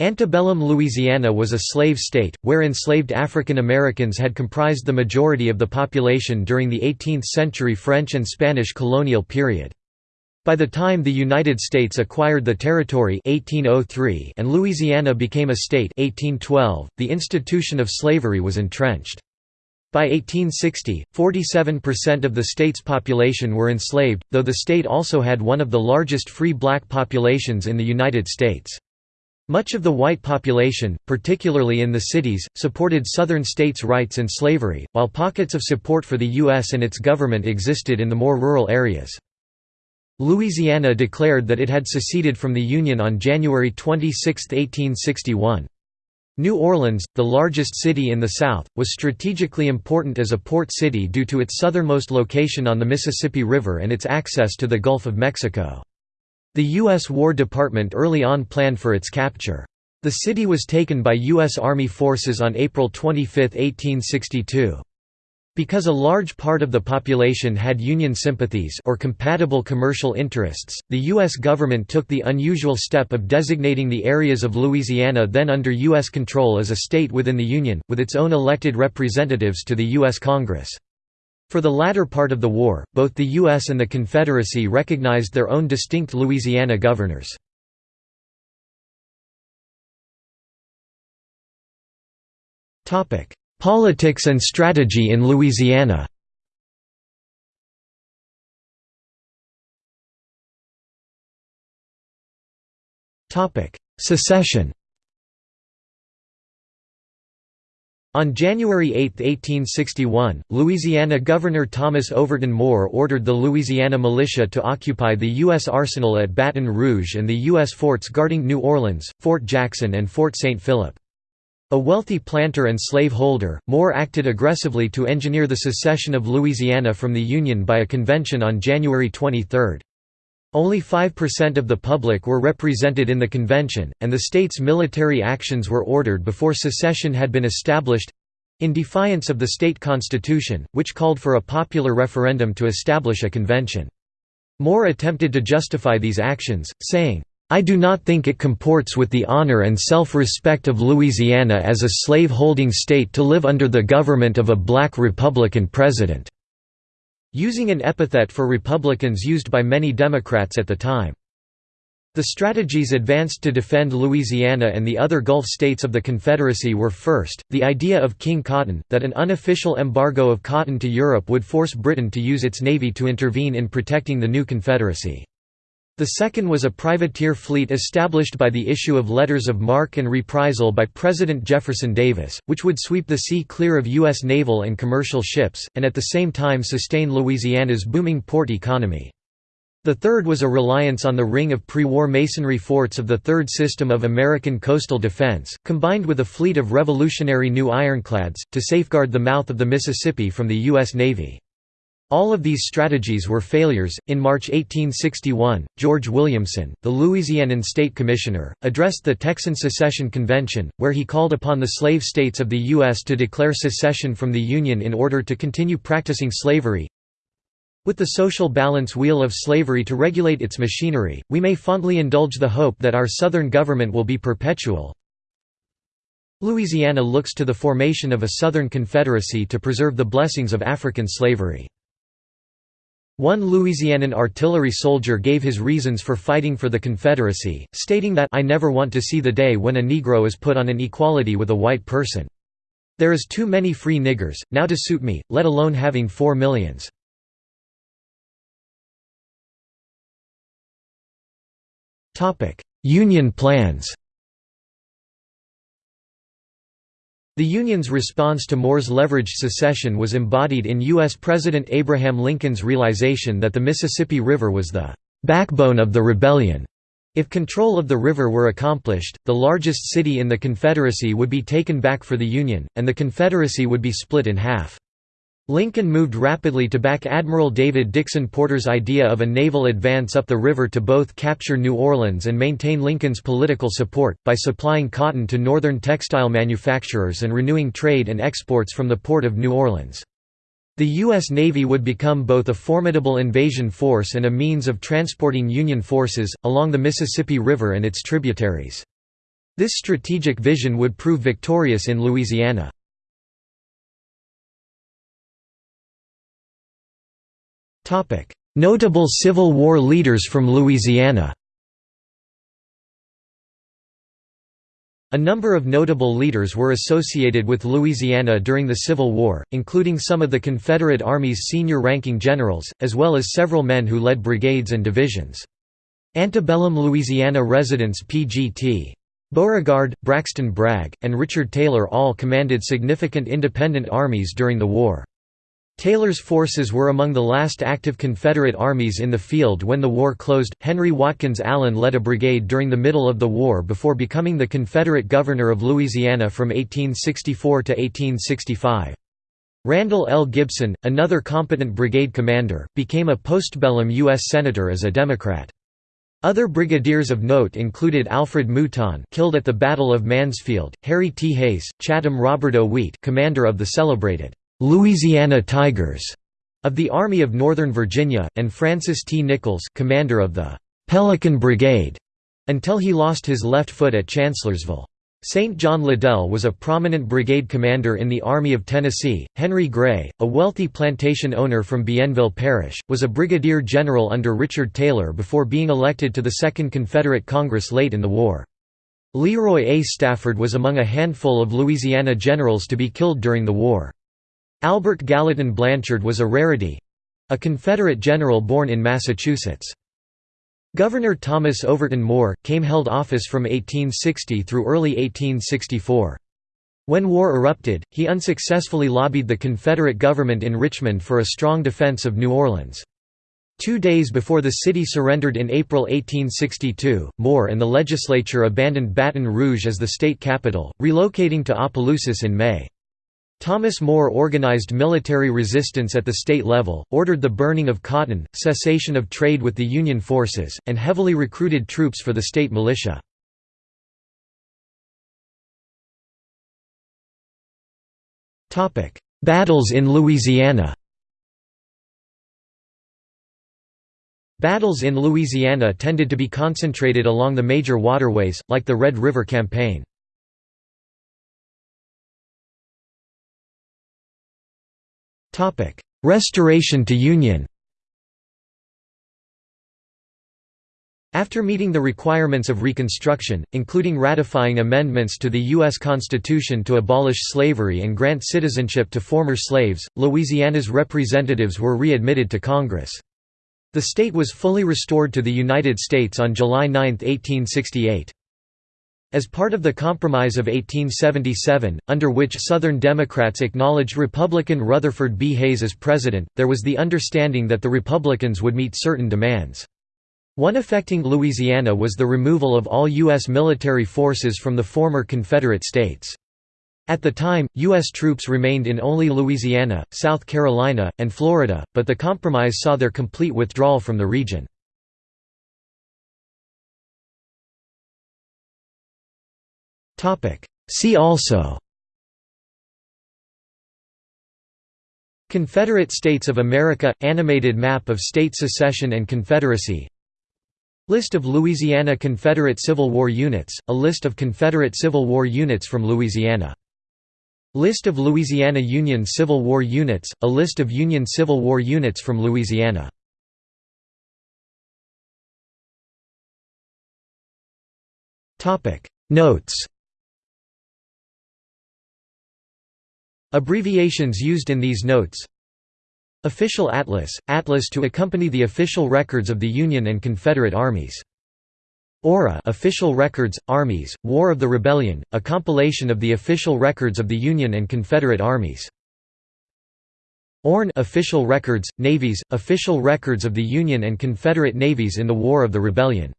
Antebellum Louisiana was a slave state, where enslaved African Americans had comprised the majority of the population during the 18th-century French and Spanish colonial period. By the time the United States acquired the territory 1803 and Louisiana became a state 1812, the institution of slavery was entrenched. By 1860, 47% of the state's population were enslaved, though the state also had one of the largest free black populations in the United States. Much of the white population, particularly in the cities, supported Southern states' rights and slavery, while pockets of support for the U.S. and its government existed in the more rural areas. Louisiana declared that it had seceded from the Union on January 26, 1861. New Orleans, the largest city in the South, was strategically important as a port city due to its southernmost location on the Mississippi River and its access to the Gulf of Mexico. The U.S. War Department early on planned for its capture. The city was taken by U.S. Army forces on April 25, 1862. Because a large part of the population had Union sympathies or compatible commercial interests, the U.S. government took the unusual step of designating the areas of Louisiana then under U.S. control as a state within the Union, with its own elected representatives to the U.S. Congress. For the latter part of the war, both the U.S. and the Confederacy recognized their own distinct Louisiana governors. Politics and strategy in Louisiana Secession On January 8, 1861, Louisiana Governor Thomas Overton Moore ordered the Louisiana militia to occupy the U.S. arsenal at Baton Rouge and the U.S. forts guarding New Orleans, Fort Jackson and Fort St. Philip. A wealthy planter and slave holder, Moore acted aggressively to engineer the secession of Louisiana from the Union by a convention on January 23. Only 5% of the public were represented in the convention, and the state's military actions were ordered before secession had been established—in defiance of the state constitution, which called for a popular referendum to establish a convention. Moore attempted to justify these actions, saying, I do not think it comports with the honor and self-respect of Louisiana as a slave-holding state to live under the government of a black Republican president." Using an epithet for Republicans used by many Democrats at the time. The strategies advanced to defend Louisiana and the other Gulf states of the Confederacy were first, the idea of King Cotton, that an unofficial embargo of cotton to Europe would force Britain to use its navy to intervene in protecting the new Confederacy. The second was a privateer fleet established by the issue of letters of marque and reprisal by President Jefferson Davis, which would sweep the sea clear of U.S. naval and commercial ships, and at the same time sustain Louisiana's booming port economy. The third was a reliance on the ring of pre-war masonry forts of the Third System of American Coastal Defense, combined with a fleet of revolutionary new ironclads, to safeguard the mouth of the Mississippi from the U.S. Navy. All of these strategies were failures. In March 1861, George Williamson, the Louisianan state commissioner, addressed the Texan Secession Convention, where he called upon the slave states of the U.S. to declare secession from the Union in order to continue practicing slavery. With the social balance wheel of slavery to regulate its machinery, we may fondly indulge the hope that our Southern government will be perpetual. Louisiana looks to the formation of a Southern Confederacy to preserve the blessings of African slavery. One Louisianan artillery soldier gave his reasons for fighting for the Confederacy, stating that I never want to see the day when a Negro is put on an equality with a white person. There is too many free niggers, now to suit me, let alone having four millions. Union plans The Union's response to Moore's leveraged secession was embodied in U.S. President Abraham Lincoln's realization that the Mississippi River was the "...backbone of the rebellion." If control of the river were accomplished, the largest city in the Confederacy would be taken back for the Union, and the Confederacy would be split in half. Lincoln moved rapidly to back Admiral David Dixon Porter's idea of a naval advance up the river to both capture New Orleans and maintain Lincoln's political support, by supplying cotton to northern textile manufacturers and renewing trade and exports from the port of New Orleans. The U.S. Navy would become both a formidable invasion force and a means of transporting Union forces, along the Mississippi River and its tributaries. This strategic vision would prove victorious in Louisiana. Notable Civil War leaders from Louisiana A number of notable leaders were associated with Louisiana during the Civil War, including some of the Confederate Army's senior ranking generals, as well as several men who led brigades and divisions. Antebellum Louisiana residents P.G.T. Beauregard, Braxton Bragg, and Richard Taylor all commanded significant independent armies during the war. Taylor's forces were among the last active Confederate armies in the field when the war closed. Henry Watkins Allen led a brigade during the middle of the war before becoming the Confederate governor of Louisiana from 1864 to 1865. Randall L. Gibson, another competent brigade commander, became a postbellum U.S. Senator as a Democrat. Other brigadiers of note included Alfred Mouton killed at the Battle of Mansfield, Harry T. Hays, Chatham Roberdeau Wheat commander of the celebrated Louisiana Tigers of the Army of Northern Virginia, and Francis T. Nichols commander of the Pelican Brigade, until he lost his left foot at Chancellorsville. St. John Liddell was a prominent brigade commander in the Army of Tennessee. Henry Gray, a wealthy plantation owner from Bienville Parish, was a brigadier general under Richard Taylor before being elected to the Second Confederate Congress late in the war. Leroy A. Stafford was among a handful of Louisiana generals to be killed during the war. Albert Gallatin Blanchard was a rarity—a Confederate general born in Massachusetts. Governor Thomas Overton Moore, came held office from 1860 through early 1864. When war erupted, he unsuccessfully lobbied the Confederate government in Richmond for a strong defense of New Orleans. Two days before the city surrendered in April 1862, Moore and the legislature abandoned Baton Rouge as the state capital, relocating to Opelousas in May. Thomas Moore organized military resistance at the state level, ordered the burning of cotton, cessation of trade with the Union forces, and heavily recruited troops for the state militia. Battles in Louisiana Battles in Louisiana tended to be concentrated along the major waterways, like the Red River Campaign. Topic: Restoration to Union. After meeting the requirements of Reconstruction, including ratifying amendments to the U.S. Constitution to abolish slavery and grant citizenship to former slaves, Louisiana's representatives were readmitted to Congress. The state was fully restored to the United States on July 9, 1868. As part of the Compromise of 1877, under which Southern Democrats acknowledged Republican Rutherford B. Hayes as president, there was the understanding that the Republicans would meet certain demands. One affecting Louisiana was the removal of all U.S. military forces from the former Confederate states. At the time, U.S. troops remained in only Louisiana, South Carolina, and Florida, but the compromise saw their complete withdrawal from the region. See also Confederate States of America – Animated map of state secession and confederacy List of Louisiana Confederate Civil War units, a list of Confederate Civil War units from Louisiana. List of Louisiana Union Civil War units, a list of Union Civil War units from Louisiana. Notes Abbreviations used in these notes Official Atlas – Atlas to accompany the official records of the Union and Confederate armies. ORA Official Records, Armies, War of the Rebellion, a compilation of the official records of the Union and Confederate armies. ORN Official Records, Navies, official records of the Union and Confederate navies in the War of the Rebellion